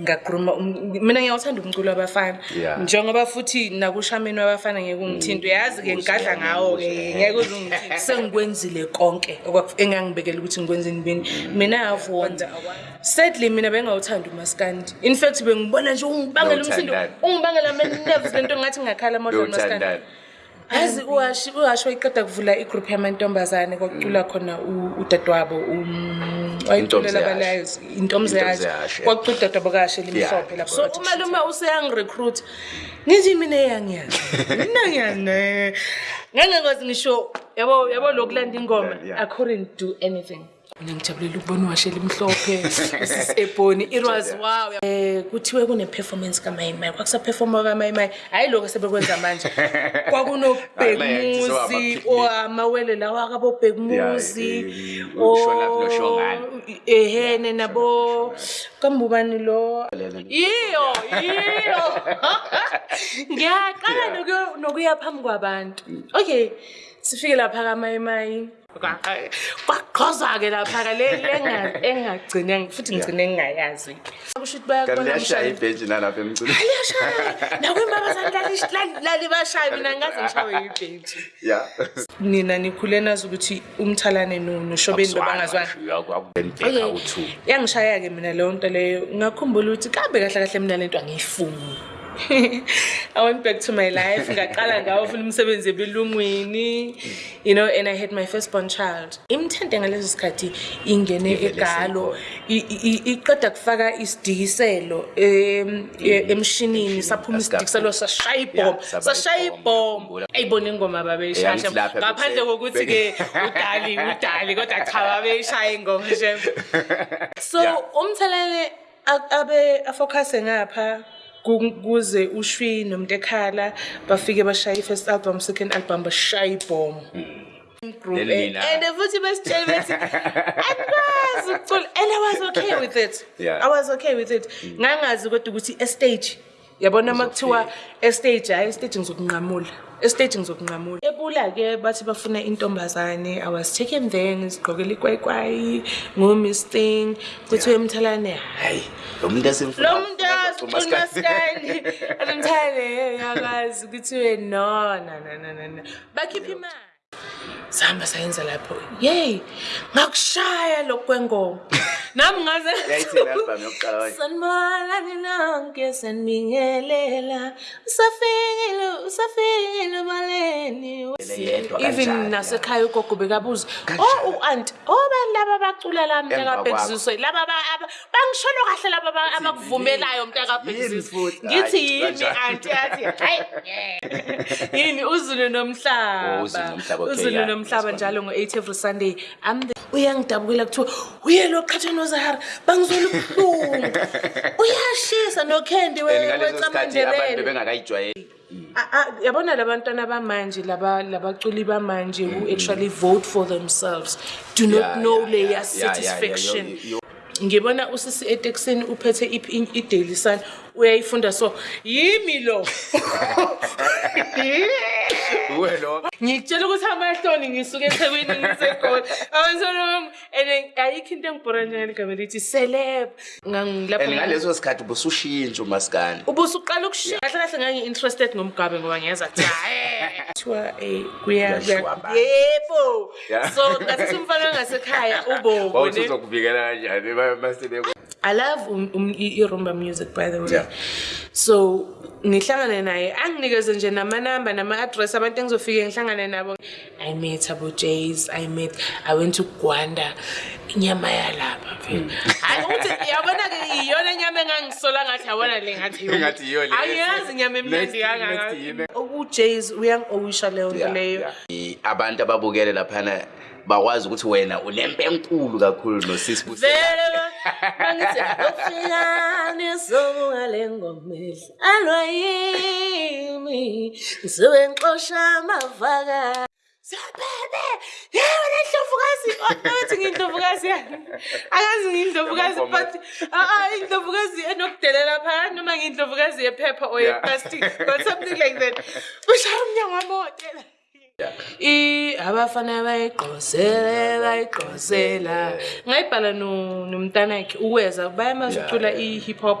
ngagruma um, mina ngiyawuthanda umculo wabafana njengoba futhi nakushameni wabafana ngeke ungithinto mm. yazi-ke ngigadla ngawo-ke ngeke uzungithinto sengikwenzile konke engangibekela ukuthi ngikwenze nibini mm. mina avonda mm. sadly mina bengawuthanda umaskandi in fact bengibona nje ungibangela umsindo ungibangela ama-nerves lento ngathi ngingakhala amadlo umaskandi yazi uhasho iqeda kuvula igroup yamantombazane kwakucula khona udadewabo um, wayeculelabalayo intomze yasho kwakucula udadewabo kahle limhlophe lapho so umalume useyangirecruit ngithi mina eyangiyazi mina ngiyane ngangekwazi ngisho yabo yabo lokulanda ingoma i couldn't do anything mina ngijabulela ukubona uwashela imhlophe eboni irwas wow um kuthiwe kune-performance kamayimaya kwakusaperfoma kamayimaya hhayi lokhu sebekwenza manje kwakunobhekumuzi oh, amawele lawa kabobhekumuzi ehene eh, nabo kambubani lo oh, yiyo yiyo ngiyaqala nokuya phambi kwabantu okay sifike lapha kamayimayi kwaqhoza-ke laphaka engagcine futhi ngigcine engingayazikuyashayanakwembabazalalibashaye mina ngaze ngishawe ibheji nina nikhule nazi ukuthi umthalane noshobeni loba ngazwanaokay yangishaya-ke mina leyo nto leyo ngakhumbula ukuthi kambe kahle kahle mina lento angiyifuni I went back to my life. Ngaqala ngawufuna umsebenzi ebelungwini. You know, and I had my firstborn child. Imthente ngaleso sikhathi ingene egalo iqeda kufaka isidikiselo e, emshinini saphuma isidikiselo sashaya ibhomba. Sashaya ibhomba. Ayibona ingoma babeyishasha. Ngaphandle kokuthi ke udali udali kodwa cha babeyishaya ingoma nje. So umthelele abe afocus ngapha kuze ushwi nomuntu ekhala bafike bashaye i-first album second album bashaye ibhomo hmm. and futhi besitshele bethi angikwazi ukucula and i was okay with it i was okay with it hmm. ngangazi kodwa ukuthi estage yabona uma kuthiwa estage hayi estage ngizokunqamula estage ngizokunqamula ebula-ke bathi bafuna intombazane i was taken then ngizigqokela ikwayikwayi ngomis thing kuthiwa emthalane hhayi lo muntu asiqunaskani emthalane yakwazi kuthiwe no nananana bakhiphe imali sahamba sayenza lapho yey ngakushaya lokhu kwengoma nami ngazesanibalalenonke sanibingelela usafikile usafikile ebaleni even nasekhaya ugogo bekabuza o oh, u-anti obani oh, laba abacula la mntakabhekisiso laba bangisholo kahle laba abakuvumelayo mntakabhekisiso ngithi yini anti yathi hayi yini uzulu nomhlaba oh, uzulu nomhlaba njalo ngo-eight every sunday uyangidabukela kuthiwa uyelo qhatsheni wezahara bangizwela ubuhlungu uyashisa nokhendi abantu bengakayijwayeli yabona labantwana bamanje labaculi bamanje who mm-hmm. actually vote for themselves do not know layer satisfaction ngibona usisi eteksini uphethe i-daily sun uyayifunda so yimi lo wena ngitshela ukuthi amahloni ngisuke ethekwini ngisegoli awsolom and ayikho into engibhora njengale gama lithi selebo ngaleso sikhathi ubusushintshe umasikane ubusuqala ukushintsha kahle kahle ngangi-interested ngomgabe ngoba ngiyeza kuthi hayi kuthiwa um kuyayebo um, so ngasithi umfana angasekhaya ubonei love i-rumba music by the way so ngihlangane naye anginikeze nje namanumba nama-adress abantu engizofike ngihlangane nabo i met abo jays i met i went to gwanda inyama yalaba Mm. hayi ukuthi yabona-ke iyona nyama engangisola ngathi yabona le ngathi angiyazi inyama emnandi kangakaku-jas uyangi-owisha leyo nto leyo abantu ababukele laphana bakwazi ukuthi wena unempe enkulu kakhulu nosisibusele ngisifikanisokungale ngoma edlalwa yimi ngisuke ngixosha amavaka siyaphebe yewo lendlovukazi othi ngindl ngiyaziyani akazi ngindlovukazi but ah, ah, indlovukazi enokudelela phakathi noma ngiyindlovukazi yephepha or yeplastic but something like that ushaya umnyango wami owotela abafana bayigqosele bayigqosela ngayibhala nomntanakhe ukweza bayamazi ucula i-hip hop